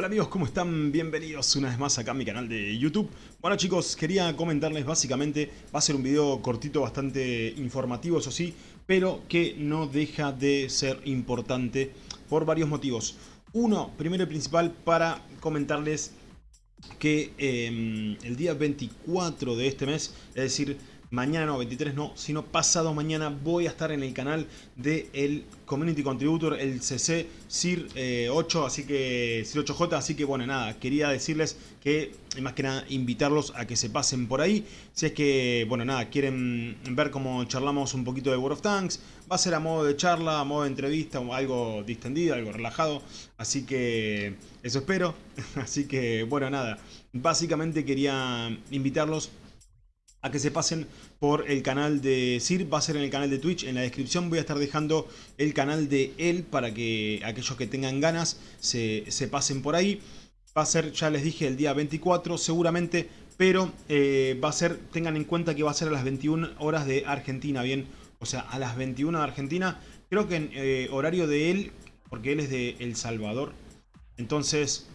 Hola amigos, ¿cómo están? Bienvenidos una vez más acá a mi canal de YouTube. Bueno chicos, quería comentarles básicamente, va a ser un video cortito, bastante informativo, eso sí, pero que no deja de ser importante por varios motivos. Uno, primero y principal, para comentarles que eh, el día 24 de este mes, es decir, mañana no, 23 no, sino pasado mañana voy a estar en el canal del el Community Contributor, el CC CIR 8, así que CIR 8J, así que bueno, nada, quería decirles que más que nada invitarlos a que se pasen por ahí, si es que, bueno, nada, quieren ver cómo charlamos un poquito de World of Tanks, va a ser a modo de charla, a modo de entrevista, algo distendido, algo relajado, así que eso espero, así que bueno, nada, básicamente quería invitarlos a que se pasen por el canal de Sir, va a ser en el canal de Twitch, en la descripción voy a estar dejando el canal de él para que aquellos que tengan ganas se, pasen por ahí. Va a ser, ya les dije, el día 24 seguramente, pero eh, va a ser, tengan en cuenta que va a ser a las 21 horas de Argentina, ¿bien? O sea, a las 21 de Argentina, creo que en eh, horario de él, porque él es de El Salvador, entonces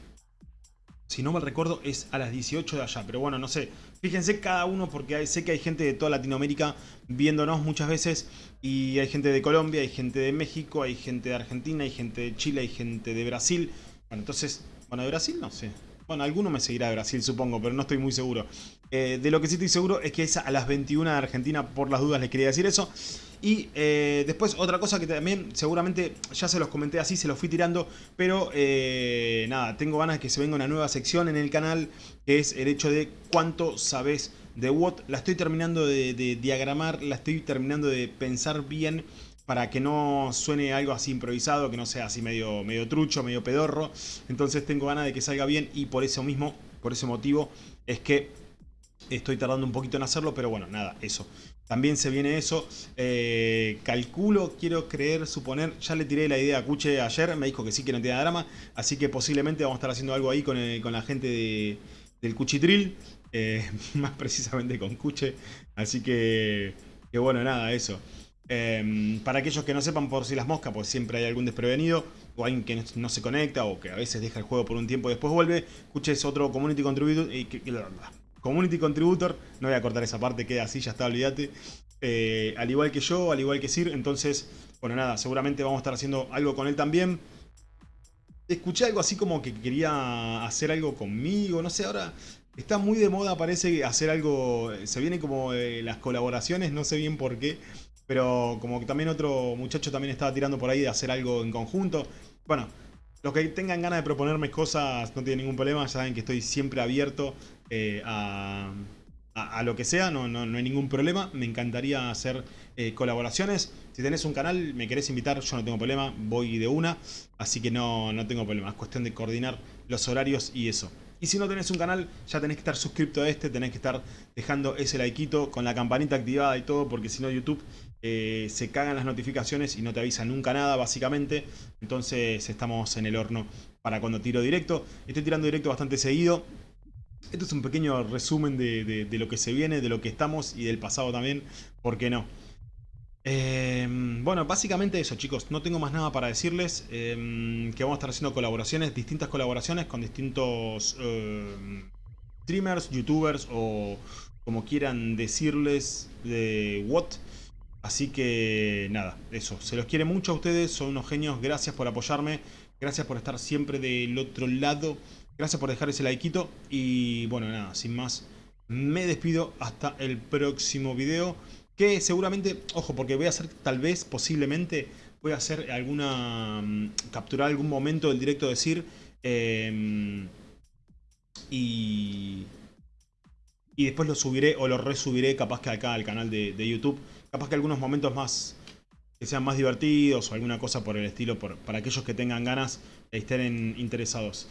si no mal recuerdo, es a las 18 de allá. Pero bueno, no sé. Fíjense cada uno porque sé que hay gente de toda Latinoamérica viéndonos muchas veces. Y hay gente de Colombia, hay gente de México, hay gente de Argentina, hay gente de Chile, hay gente de Brasil. Bueno, entonces, bueno, de Brasil no sé. Bueno, alguno me seguirá de Brasil, supongo, pero no estoy muy seguro. Eh, de lo que sí estoy seguro es que es a las 21 de Argentina, por las dudas les quería decir eso. Y eh, después otra cosa que también seguramente ya se los comenté así, se los fui tirando, pero eh, nada, tengo ganas de que se venga una nueva sección en el canal, que es el hecho de cuánto sabes de WOT. La estoy terminando de diagramar, la estoy terminando de pensar bien para que no suene algo así improvisado, que no sea así medio, medio trucho, medio pedorro. Entonces tengo ganas de que salga bien y por eso mismo, por ese motivo, es que estoy tardando un poquito en hacerlo, pero bueno, nada, eso. También se viene eso. Eh, calculo, quiero creer, suponer, ya le tiré la idea a Cuche ayer, me dijo que sí que no tiene drama, así que posiblemente vamos a estar haciendo algo ahí con, la gente del Cuchitril, eh, más precisamente con Cuche, así que, que bueno, nada, eso. Em, para aquellos que no sepan por si las moscas, pues siempre hay algún desprevenido o alguien que no se conecta o que a veces deja el juego por un tiempo y después vuelve. Escuches otro Community Contributor, community contributor, no voy a cortar esa parte, queda así, ya está, olvídate. Eh, al igual que yo, al igual que Sir, entonces, bueno, nada, seguramente vamos a estar haciendo algo con él también. Escuché algo así como que quería hacer algo conmigo, no sé, ahora está muy de moda, parece hacer algo, se vienen como eh, las colaboraciones, no sé bien por qué. Pero como que también otro muchacho también estaba tirando por ahí de hacer algo en conjunto. Bueno, los que tengan ganas de proponerme cosas no tienen ningún problema. Ya saben que estoy siempre abierto eh, a, lo que sea. No, no, hay ningún problema. Me encantaría hacer eh, colaboraciones. Si tenés un canal, me querés invitar, yo no tengo problema. Voy de una. Así que no, no tengo problema. Es cuestión de coordinar los horarios y eso. Y si no tenés un canal, ya tenés que estar suscrito a este, tenés que estar dejando ese likeito con la campanita activada y todo, porque si no YouTube eh, se cagan las notificaciones y no te avisa nunca nada, básicamente. Entonces estamos en el horno para cuando tiro directo. Estoy tirando directo bastante seguido. Esto es un pequeño resumen de, de lo que se viene, de lo que estamos y del pasado también, ¿por qué no? Em, bueno, básicamente eso chicos, no tengo más nada para decirles, em, que vamos a estar haciendo colaboraciones, distintas colaboraciones con distintos em, streamers, youtubers o como quieran decirles de what. Así que nada, eso, se los quiere mucho a ustedes, son unos genios, gracias por apoyarme, gracias por estar siempre del otro lado, gracias por dejar ese likeito. Y bueno, nada, sin más, me despido. Hasta el próximo video. Que seguramente, ojo, porque voy a hacer, tal vez, posiblemente, voy a hacer alguna... Mm, capturar algún momento del directo decir... Em, y... Y después lo subiré o lo resubiré capaz que acá al canal de, YouTube. Capaz que algunos momentos más que sean más divertidos o alguna cosa por el estilo para aquellos que tengan ganas y estén interesados.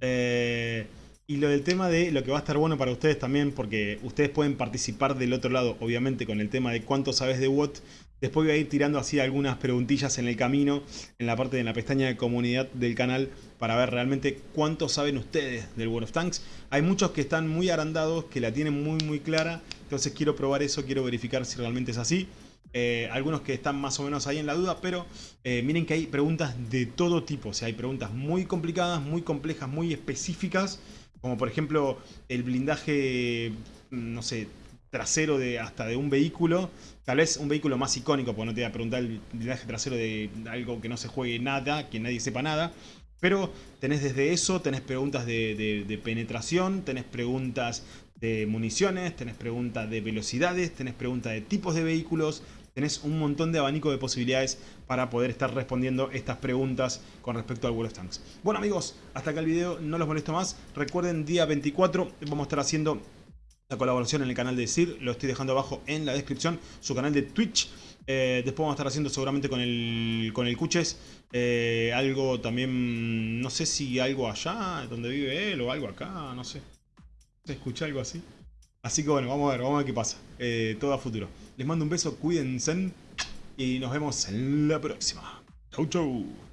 Eh, y lo del tema de lo que va a estar bueno para ustedes también, porque ustedes pueden participar del otro lado, obviamente, con el tema de cuánto sabes de WOT. Después voy a ir tirando así algunas preguntillas en el camino, en la parte de la pestaña de comunidad del canal, para ver realmente cuánto saben ustedes del World of Tanks. Hay muchos que están muy agrandados, que la tienen muy muy clara, entonces quiero probar eso, quiero verificar si realmente es así. eh, algunos que están más o menos ahí en la duda, pero eh, miren que hay preguntas de todo tipo, o sea, hay preguntas muy complicadas, muy complejas, muy específicas, como por ejemplo el blindaje, mm, no sé, trasero de hasta de un vehículo, tal vez un vehículo más icónico, porque no te voy a preguntar el blindaje trasero de algo que no se juegue nada, que nadie sepa nada, pero tenés desde eso, tenés preguntas de, penetración, tenés preguntas de municiones, tenés preguntas de velocidades, tenés preguntas de tipos de vehículos, tenés un montón de abanico de posibilidades para poder estar respondiendo estas preguntas con respecto al World of Tanks. Bueno amigos, hasta acá el video, no los molesto más. Recuerden, día 24 vamos a estar haciendo la colaboración en el canal de SIR, lo estoy dejando abajo en la descripción, su canal de Twitch. Eh, después vamos a estar haciendo seguramente con el, con el Cuches eh, algo también, no sé si algo allá donde vive él o algo acá, no sé. ¿Se escucha algo así? Así que bueno, vamos a ver, vamos a ver qué pasa. Eh, todo a futuro. Les mando un beso, cuídense y nos vemos en la próxima. Chau chau.